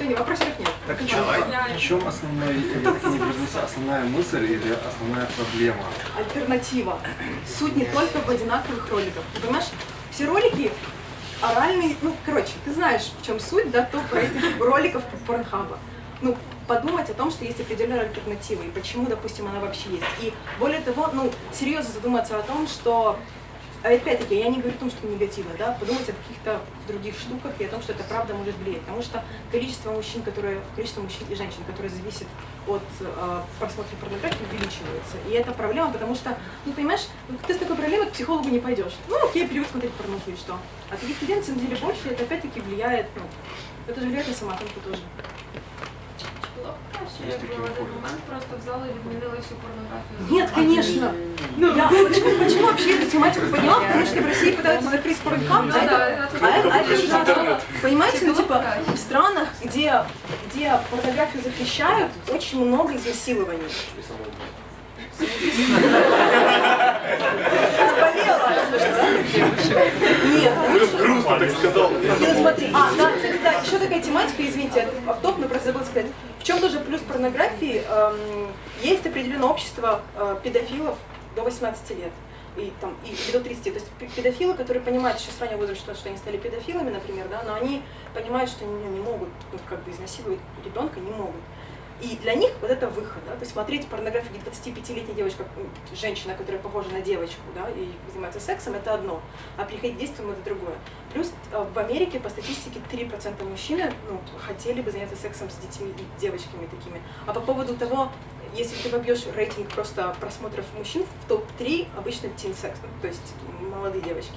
Все, не вопросов нет. Так в чем, в чем основной, основная мысль или основная проблема? Альтернатива. Суть не только в одинаковых роликах. Ты понимаешь, все ролики оральные, ну, короче, ты знаешь, в чем суть, да, то про этих роликов Порнхаба. Ну, подумать о том, что есть определенная альтернатива, и почему, допустим, она вообще есть. И более того, ну, серьезно задуматься о том, что опять-таки, я не говорю о том, что негативно, да, подумать о каких-то других штуках и о том, что это правда может влиять. Потому что количество мужчин, которые, количество мужчин и женщин, которые зависят от э, просмотра порнографии, увеличивается. И это проблема, потому что, ну, понимаешь, ты с такой проблемой к психологу не пойдешь. Ну, окей, привык смотреть порнуху что. А таких людей, на деле, больше, это опять-таки влияет, ну, это же влияет на самооценку тоже. Я в один момент просто взяла и відмінила всю порнографию. Нет, конечно. Ну, я, почему, почему вообще эту тематику подняла? Потому что в России пытаются закрыть порнхаб, Ну это- а, а это же интернет. Понимаете, ну Типа, типа в странах, где, где порнографию запрещают, очень много изнасилований. Нет, лучше. Грустно так сказал. Ну, смотри, а, да, кстати, да, еще такая тематика, извините, автоп, но просто забыла сказать. В чем тоже плюс порнографии? Эм, есть определенное общество э, педофилов до 18 лет. И, там, и, до 30. То есть пе- педофилы, которые понимают еще с раннего возраста, что они стали педофилами, например, да, но они понимают, что они ну, не могут ну, как бы изнасиловать ребенка, не могут. И для них вот это выход, да, то есть смотреть порнографию, где 25-летняя девочка, женщина, которая похожа на девочку, да, и занимается сексом, это одно, а приходить к действиям это другое. Плюс э, в Америке по статистике 3% мужчин ну, хотели бы заняться сексом с детьми и девочками такими. А по поводу того, если ты вобьешь рейтинг просто просмотров мужчин в топ-3, обычно teen секс, ну, то есть молодые девочки.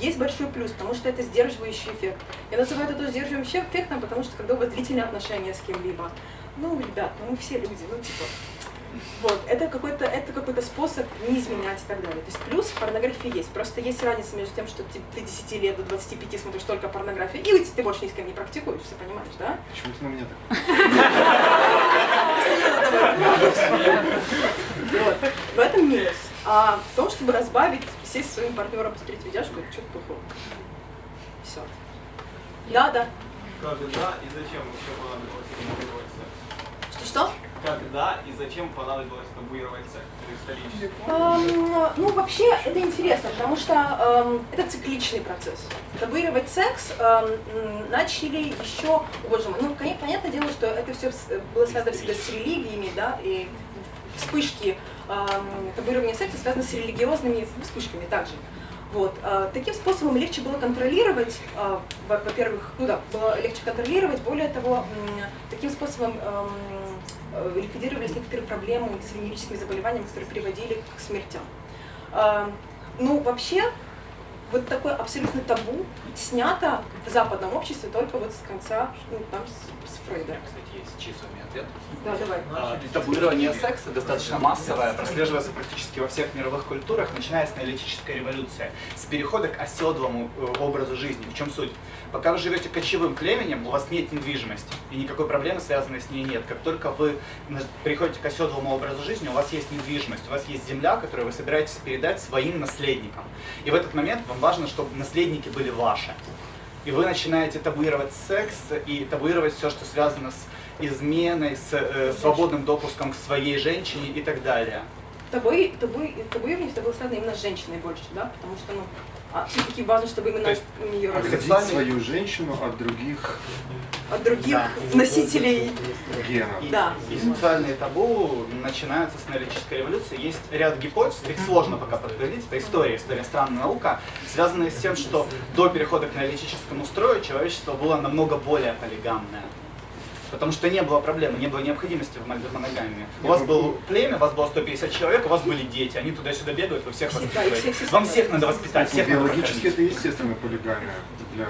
Есть большой плюс, потому что это сдерживающий эффект. Я называю это тоже сдерживающим эффектом, потому что когда у вас длительные отношения с кем-либо, ну, ребят, ну мы все люди, ну типа, вот, это какой-то это какой-то способ не изменять и так далее. То есть плюс порнографии есть. Просто есть разница между тем, что ты, ты 10 лет до 25 смотришь только порнографию, и ты больше ни с кем не практикуешь, все понимаешь, да? Почему ты на меня так? Вот. В этом минус. А в том, чтобы разбавить, сесть со своим партнером, посмотреть видяшку, это что-то плохое. Все. Да, да. Когда и зачем вообще понадобилось Что-что? Когда и зачем понадобилось табуировать секс? Исторически. Эм, ну, вообще, это интересно, потому что эм, это цикличный процесс. Табуировать секс эм, начали еще, о, боже мой, ну, коне- понятное дело, что это все было связано всегда с религиями, да, и вспышки эм, табуирования секса связаны с религиозными вспышками также. Вот. э, Таким способом легче было контролировать, э, во- во-первых, ну да, было легче контролировать, более того, таким способом эм, ликвидировались некоторые проблемы с венерическими заболеваниями, которые приводили к смертям. Э, Ну, вообще, вот такое абсолютно табу снято в западном обществе только вот с конца, ну, там, с, с Фрейда. Кстати, есть числами ответ. Да, давай. А, Табуирование секса достаточно массовое, прослеживается практически во всех мировых культурах, начиная с неолитической революции, с перехода к оседлому э, образу жизни. В чем суть? Пока вы живете кочевым племенем, у вас нет недвижимости, и никакой проблемы, связанной с ней, нет. Как только вы приходите к оседлому образу жизни, у вас есть недвижимость, у вас есть земля, которую вы собираетесь передать своим наследникам. И в этот момент вам важно, чтобы наследники были ваши. И вы начинаете табуировать секс и табуировать все, что связано с изменой, с э, свободным допуском к своей женщине и так далее. Табу, табу, табуирование это было связано именно с женщиной больше, да, потому что, ну, а все-таки важно, чтобы именно есть ее Оградить Сексуальный- свою женщину от других от других Да. носителей, генов. И, Да. и сексуальные табу начинаются с неолитической революции. Есть ряд гипотез, их сложно пока подтвердить, это история, история странная наука, связанная с тем, что до перехода к неолитическому строю человечество было намного более полигамное. Потому что не было проблемы, не было необходимости в мон- моногамии. У вас было племя, у вас было 150 человек, у вас были дети, они туда-сюда бегают, вы всех воспитываете. Вам всех надо воспитать, всех надо Биологически это естественная полигамия для...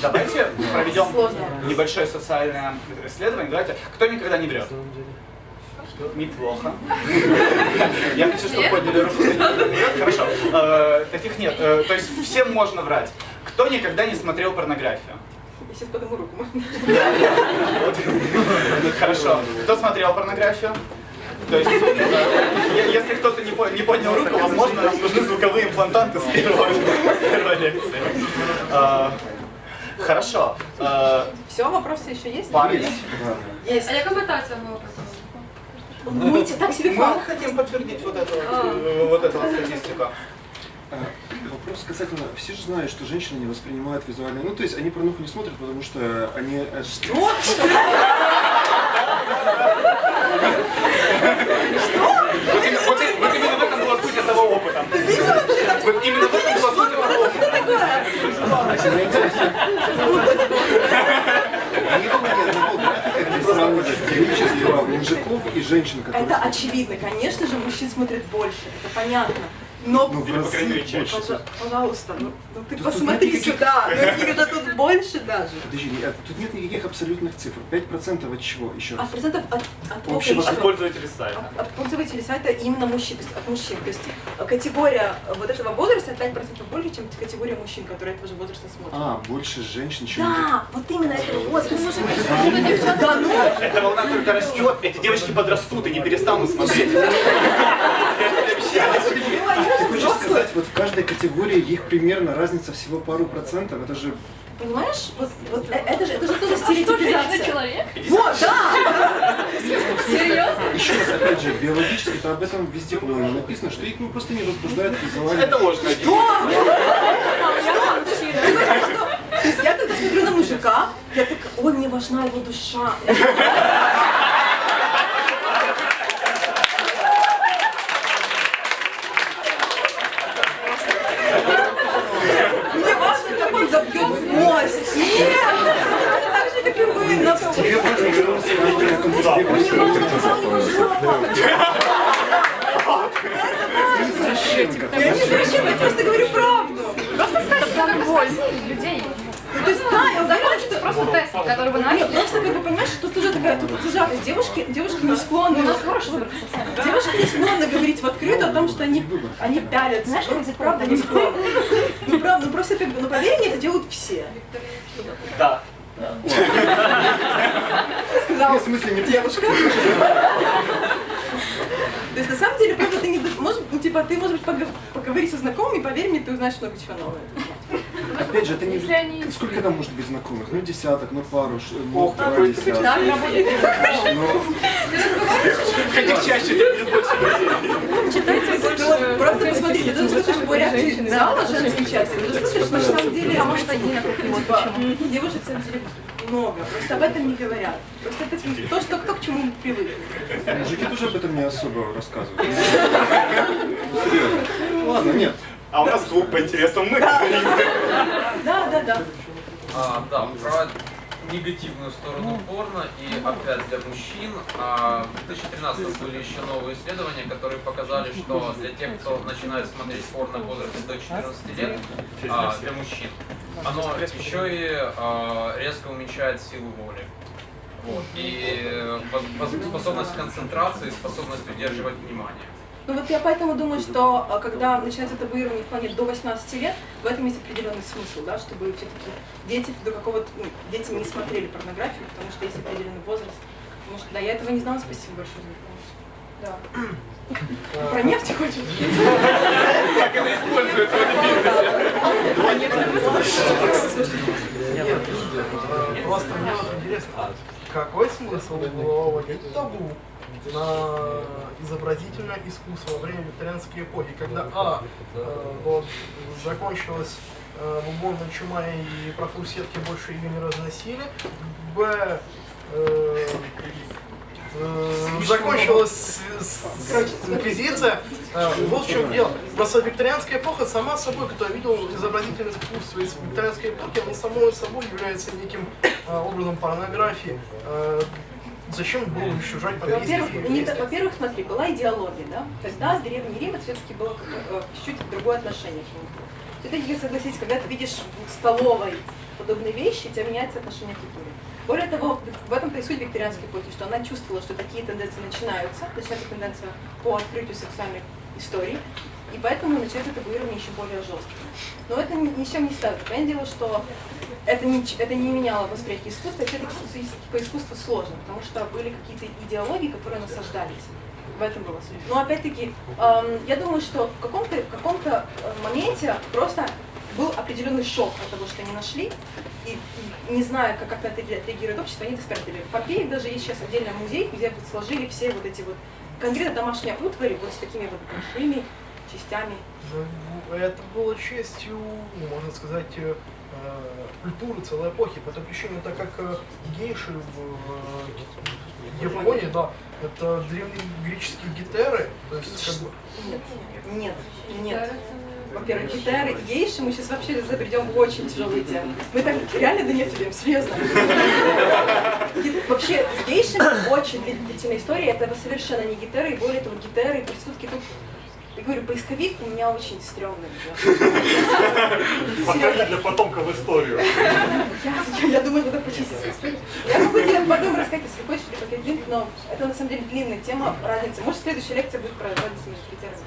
Давайте проведем небольшое социальное исследование. Давайте. Кто никогда не врет? Неплохо. Я хочу, чтобы подняли руку. Хорошо. Э, Таких нет. Э, То есть всем можно врать. Кто никогда не смотрел порнографию? Я сейчас подниму руку. Хорошо. Кто смотрел порнографию? То есть, э, если кто-то не, по- не поднял руку, возможно, нам нужны звуковые имплантанты с первой, лекции. А, Хорошо. Э, Все, вопросы еще есть? Парни. Да. Есть. А метація мова? Ну, эти так себе Мы хотим подтвердить вот эту, вот, вот эту вот статистику. Вопрос касательно, все же знают, что женщины не воспринимают визуальные, ну то есть они порнуху не смотрят, потому что они... э, Что? Вот именно, вот именно в этом была суть этого опыта. Вот именно в этом была суть этого опыта. Они мужиков и женщин, которые... Это очевидно, конечно же, мужчин смотрит больше, это понятно. Но, Ну, Или, по крайней мере, чаще. Пожа- пожалуйста, ну, ну ты Тут- тут посмотри никаких- сюда, ну же тут больше даже. Подожди, нет, тут нет никаких абсолютных цифр. 5% от чего? Еще раз. А процентов от, от Общего количества- Пользователи сайта. От, от пользователей сайта именно мужчин, то есть от мужчин. То есть э, категория вот этого возраста 5% больше, чем категория мужчин, которые этого же возраста смотрят. А, больше женщин, чем. Да, вот именно этого возраста. Да ну, Эта волна только растет, эти девочки подрастут и не перестанут смотреть. Я тебе обещаю. ну, они Ты же хочешь взрослые. сказать, вот в каждой категории их примерно разница всего пару процентов? Это же... Понимаешь, вот, вот это же, это же тоже стереотипизация. человек? Вот, да! Серьезно? Еще раз, опять же, биологически-то об этом везде, по-моему, написано, что их ну, просто не возбуждает визуально. Это ложь, Надя. То есть я когда смотрю на мужика, я так, ой, мне важна его душа. Мне важно, как он забьет в кость. Нет! Так же, как и вы, на Тебе важно, что он сегодня на концерте Извращенка. Я не зачем, я просто говорю правду. Просто боль людей. Ну, То я уверена, что Просто тест, который вы Нет, начали. просто как бы понимаешь, что тоже такая тут. Девушки, девушки не склонны. У нас хороший выбор. Девушки не склонны говорить в открыто о том, что они, они пялятся. Знаешь, Ну, как это правда не склонны. Ну правда, ну просто как бы, ну поверь мне, это делают все. Да. В смысле, не девушка. То есть на самом деле, правда, ты не можешь, ну типа, ты, может быть, пог- поговори со знакомыми, поверь мне, ты узнаешь много чего нового. Опять же, это не... Они- Сколько там может быть знакомых? Ну, десяток, ну, пару, ш- ну, Ох, два ты десятка. Так, работает. Но Хотя чаще, ты будет больше людей. Читайте, вот просто посмотрите, ты слышишь по реакции зала женской части, ты слышишь, что на самом деле, Потому что типа, почему. девушек, самом деле, много, просто об этом не говорят. Просто это то, что, то к чему мы привыкли. мужики тоже об этом не особо рассказывают. Серьезно. Ладно, нет. А у нас клуб по интересам мы. Да, да, да. А, да, про негативную сторону порно и опять для мужчин. А, в 2013 были еще новые исследования, которые показали, что для тех, кто начинает смотреть порно в возрасте до 14 лет, а, для мужчин, оно еще и а, резко уменьшает силу воли. Вот. И э, способность концентрации, способность удерживать внимание. Ну вот я поэтому думаю, что а, когда начинается табуирование в плане до 18 лет, в этом есть определенный смысл, да, чтобы все-таки дети до какого-то, ну, дети не смотрели порнографию, потому что есть определенный возраст. Потому что, да, я этого не знала, спасибо большое за информацию. Да. Про нефть хочешь? Как это используется в этом бизнесе? Нет, просто мне вот интересно, какой смысл было табу на изобразительное искусство во время викторианской эпохи, когда А, э, вот, закончилась э, бубонная чума и профурсетки больше ее не разносили, Б, э, э, закончилась с- с- инквизиция. Э, Вот в чем дело. Просто викторианская эпоха сама собой, кто видел изобразительное искусство из викторианской эпохи, оно само собой является неким э, образом порнографии. Э, Зачем было уничтожать Во-первых, во-первых, смотри, была идеология, да? Тогда Древний Рим это все-таки было э, чуть-чуть другое отношение к нему. Все-таки, согласитесь, когда ты видишь в столовой подобные вещи, у тебя меняется отношение к культуре. Более того, в этом-то и суть викторианской эпохи, что она чувствовала, что такие тенденции начинаются, начинается тенденция по открытию сексуальных историй, и поэтому начинается табуирование еще более жесткое. Но это ни, с чем не ставит. Понятное дело, что это не, это не меняло восприятие искусства, все-таки по искусству сложно, потому что были какие-то идеологии, которые насаждались. В этом была суть. Но опять-таки, эм, я думаю, что в каком-то в каком-то э, моменте просто был определенный шок от того, что они нашли, и, и не зная, как, как на это реагирует общество, они это спрятали. В Помпеи даже есть сейчас отдельный музей, где вот сложили все вот эти вот конкретно домашние утвари вот с такими вот большими частями. Ну, Это было частью, ну, можно сказать, э, э, культуры целой эпохи, по той причине, так как э, гейши в Японии, да, это древнегреческие гетеры, то есть как бы Нет, нет, нет. Во-первых, гитары и гейши, мы сейчас вообще забредем в очень тяжелые темы. Мы так реально до них идем, серьезно. Вообще, с гейшами очень длительная история, это совершенно не гитары, и более того, гитары и проститутки тут я говорю, поисковик у меня очень стрёмный. Пока для потомков историю. Я, думаю, надо почистить. Я могу тебе потом рассказать, если хочешь, или линк, но это на самом деле длинная тема, разница. Может, следующая лекция будет про разницу между гитарами.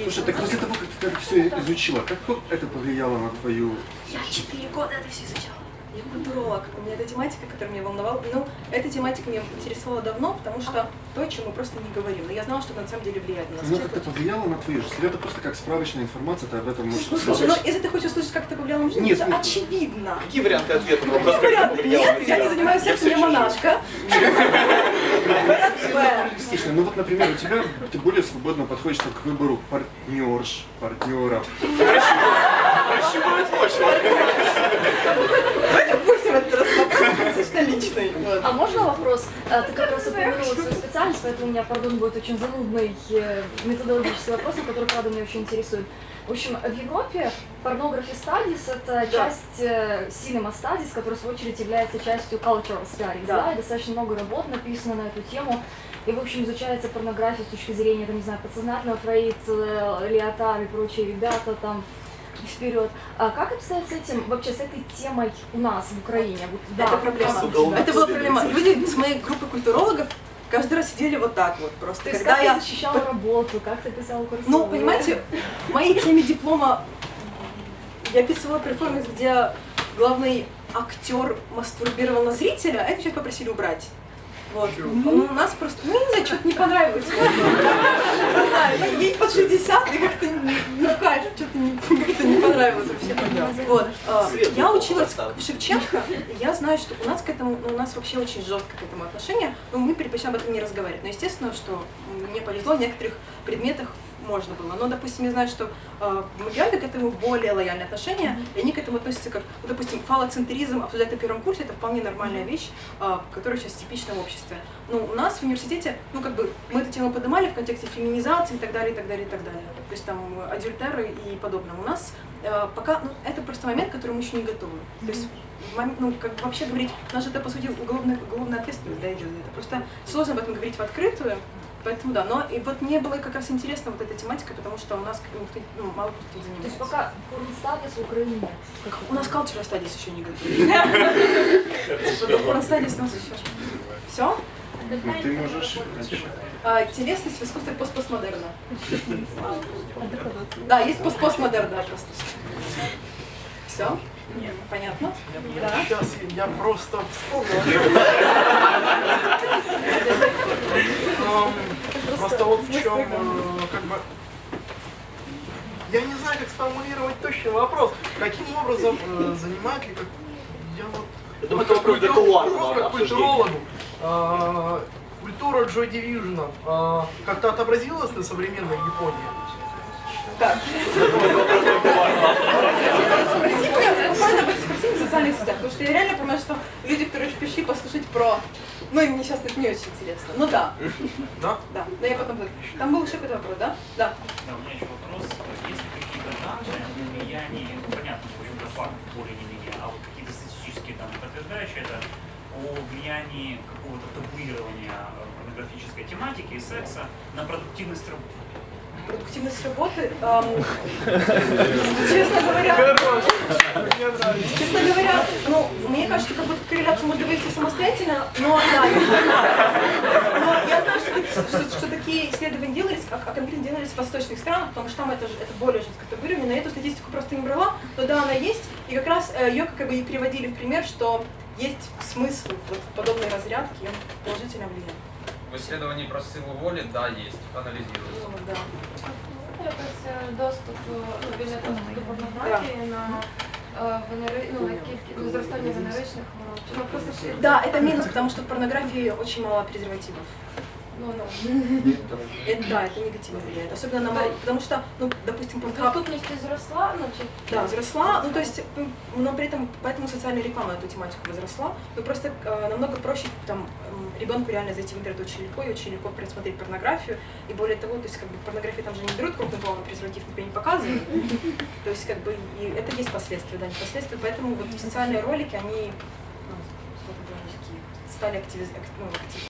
Слушай, так после того, как ты все изучила, как это повлияло на твою... Я четыре года это все изучала. Я культуролог. У меня эта тематика, которая меня волновала. Ну, эта тематика меня интересовала давно, потому что то, о чем мы просто не говорим. Но я знала, что это на самом деле влияет на нас. Ну, всех. как это повлияло на твою жизнь? Или это просто как справочная информация, ты об этом можешь Ну, слушай, ну услышать? если ты хочешь услышать, как это повлияло на жизнь, Нет, это нет. очевидно. Какие варианты ответа на вопрос, как варианты? Нет, я не занимаюсь сексом, я монашка. Реалистично. Ну вот, например, у тебя ты более свободно подходишь к выбору партнерш, партнера. Прощупывать почву. Давайте опустим этот раз вопрос, достаточно личный. Вот. А можно вопрос? А, Ты как раз упомянула свою специальность, поэтому у меня, пардон, будет очень занудный э, методологический вопрос, который, правда, меня очень интересует. В общем, в Европе pornography studies — это часть э, cinema studies, которая, в свою очередь, является частью cultural studies, Да. да, и достаточно много работ написано на эту тему. И, в общем, изучается порнография с точки зрения, там, не знаю, подсознательного Фрейд, э, Леотар и прочие ребята там вперед. А как обстоят с этим, вообще, с этой темой у нас в Украине? Вот, да, Это проблема. Уголовным Это была проблема. Люди с моей группы культурологов каждый раз сидели вот так вот просто. То есть Когда как я ты защищала работу, как ты писала курсовую? Ну, понимаете, в моей теме диплома я писала перформанс, где главный актер мастурбировал на зрителя, а это сейчас попросили убрать. Вот. Ну, у нас просто, ну, не знаю, что-то не понравилось. Не знаю, ну, ей под 60, и как-то не не в кайф, что-то не, как-то не понравилось вообще. Вот. а, Я училась в Шевченко, и я знаю, что у нас к этому, ну, у нас вообще очень жестко к этому отношение, но мы предпочитаем об этом не разговаривать. Но естественно, что мне повезло, в некоторых предметах можно было. Но, допустим, я знаю, что э, Могилеве к этому более лояльное отношение, и они к этому относятся как, ну, допустим, фалоцентризм обсуждать на первом курсе, это вполне нормальная вещь, э, которая сейчас типична в обществе. Ну, у нас в университете, ну, как бы, мы эту тему поднимали в контексте феминизации и так далее, и так далее, и так далее. То есть там адюльтеры и подобное. У нас э, пока, ну, это просто момент, к которому мы еще не готовы. То есть в момент, ну, как вообще говорить, у нас это, по сути, уголовная, уголовная ответственность, да, идет. Это просто сложно об этом говорить в открытую, Поэтому да, но и вот мне было как раз интересно вот эта тематика, потому что у нас никто, ну, мало кто этим То есть занимается. пока в Украине нет. Как У нас cultural studies еще не готовы. Porn studies у нас еще. Все? Ну, ты можешь. А, телесность в искусстве постпостмодерна. Да, есть постпостмодерн, да, просто. Все? Понятно? Да. Сейчас я просто вспомнил. Просто вот в чем, э, как бы, я не знаю, как сформулировать точный вопрос. Каким образом э, занимает ли, как, я вот, это как культурологу, э, культура Джо Дивижена э, как-то отобразилась на современной Японии? Так. Этом спроси в социальных сетях, потому что я реально понимаю, что люди, которые пришли послушать про... Ну, им мне сейчас это не очень интересно. Ну да, Да? да. Да, я потом... Там был еще какой-то вопрос, да? Да. Да, у меня еще вопрос. Есть ли какие-то данные о влиянии, ну, понятно, в общем-то, факт более не менее, а вот какие-то статистические данные, подтверждающие это, о влиянии какого-то табуирования э, порнографической тематики и секса на продуктивность работы? Продуктивность работы... эм, Честно говоря... Честно говоря, ну, мне кажется, как будто корреляцию можно вывести самостоятельно, но да, но я знаю, что, что- такие исследования делались, а, а конкретно делались в восточных странах, потому что там это, же- это более жестко табуировано, но я эту статистику просто не брала, но да, она есть, и как раз э, ее как бы и приводили в пример, что есть смысл вот подобной разрядке, и он положительно влияет. В исследовании про силу воли, да, есть, анализируется Ну, да. якось е, доступ, е, ну, вільний доступ до порнографії на е, венери, ну, на кількість, на зростання венеричних хвороб? Чи ну, просто ж- Да, это минус, потому что в порнографии очень мало презервативов. Ну, ну. Это, да, это негативно влияет. Особенно на мал- потому что, ну, допустим, Pornhub Доступність зросла, ну, чи Да, возросла, ну то есть, м, но при этом поэтому социальная реклама на эту тематику возросла. Но просто э, намного проще там м, ребенку реально зайти в интернет очень легко и очень легко просмотреть порнографию. И более того, то есть как бы в порнографии там же не берут крупный план презерватив, например, не показывают. То есть как бы и это есть последствия, да, не последствия. Поэтому вот социальные ролики, они ну, стали активиз- ак- ну, актив-